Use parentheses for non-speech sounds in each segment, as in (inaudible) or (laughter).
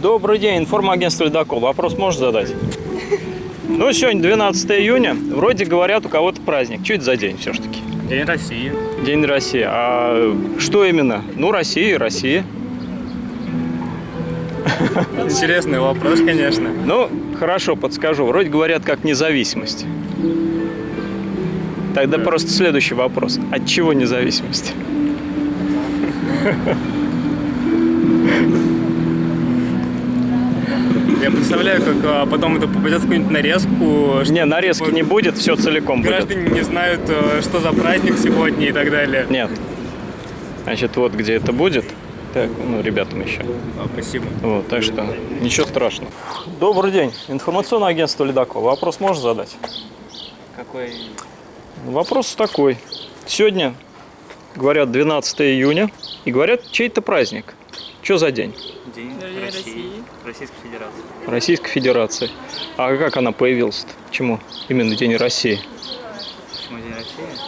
Добрый день, информагентство «Ледокол». Вопрос можешь задать? Ну, сегодня 12 июня. Вроде говорят, у кого-то праздник. Это за день все-таки? День России. День России. А что именно? Ну, Россия, Россия. Интересный вопрос, конечно. Ну, хорошо, подскажу. Вроде говорят, как независимость. Тогда просто следующий вопрос. От чего независимость? (laughs) представляю, как а, потом это попадет в какую-нибудь нарезку. что Не, нарезки типа не будет, все целиком будет. Граждане не знают, э, что за праздник сегодня и так далее. Нет. Значит, вот где это будет. Так, ну, ребятам еще. А, спасибо. Вот, так что ничего страшного. Добрый день. Информационное агентство «Ледокол». Вопрос можешь задать? Какой? Вопрос такой. Сегодня, говорят, 12 июня, и говорят, чей-то праздник. Что за день? День, России. России. Российской Федерации. Российской Федерации. А как она появилась-то? Почему именно День России? Почему День России?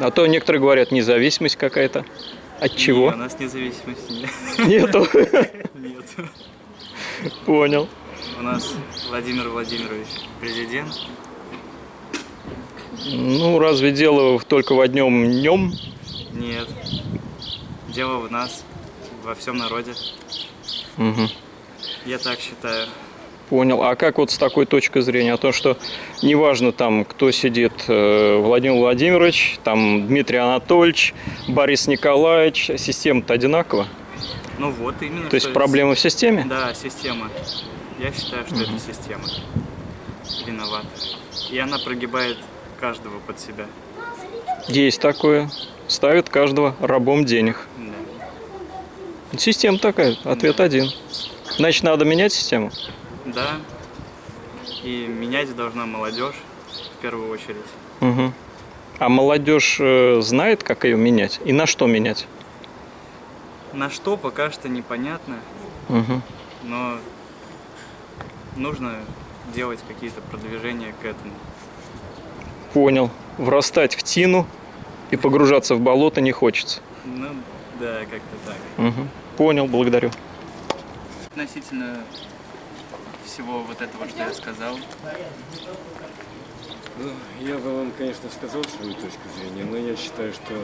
А то некоторые говорят, независимость какая-то. От чего? Не, у нас независимости нет. Нету. (laughs) Нет. Понял. У нас Владимир Владимирович президент. Ну, разве дело только в одном днем? Нет. Дело в нас, во всем народе. Угу. Я так считаю. Понял. А как вот с такой точки зрения? О том, что неважно там, кто сидит, э, Владимир Владимирович, там Дмитрий Анатольевич, Борис Николаевич, система-то одинакова? Ну вот именно. То есть проблема в системе? Да, система. Я считаю, что это система виновата. И она прогибает каждого под себя. Есть такое. Ставит каждого рабом денег. Да. Система такая. Ответ один. Значит, надо менять систему? Да. И менять должна молодежь в первую очередь. Угу. А молодежь э, знает, как ее менять? И на что менять? На что пока что непонятно, Угу. но нужно делать какие-то продвижения к этому. Понял. Врастать в тину и погружаться в болото не хочется. Ну, да, как-то так. Угу. Понял, благодарю. Относительно всего вот этого, что я сказал, Ну, я бы вам, конечно, сказал свою точку зрения, но я считаю, что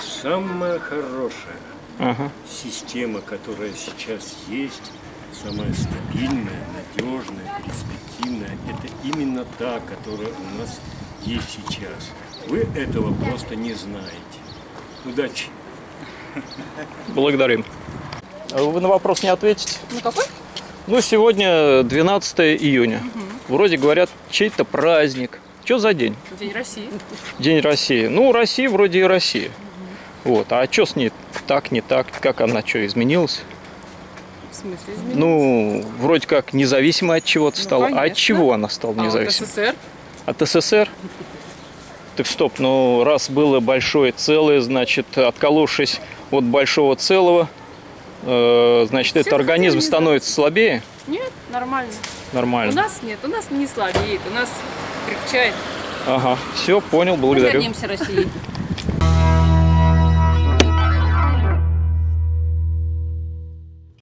самая хорошая Ага. система, которая сейчас есть, самая стабильная, надежная, перспективная, это именно та, которая у нас есть сейчас. Вы этого просто не знаете. Удачи! Благодарим. А Вы на вопрос не ответите? Ну какой? Ну, сегодня 12 июня. Вроде говорят, чей-то праздник. Что за день? День России. День России. Ну, Россия вроде и Россия. Вот. А что с ней так, не так? Как она что, изменилась? В смысле изменилось? Ну, вроде как независимой от чего-то Ну, стала. а от конечно. чего она стала а независимой? СССР? От СССР? (laughs) Так стоп, ну раз было большое целое, значит, отколовшись от большого целого, э, значит, Все этот организм становится слабее? Нет, нормально. Нормально. У нас нет, у нас не слабеет, у нас крепчает. Ага, все, понял, Мы благодарю. вернемся России.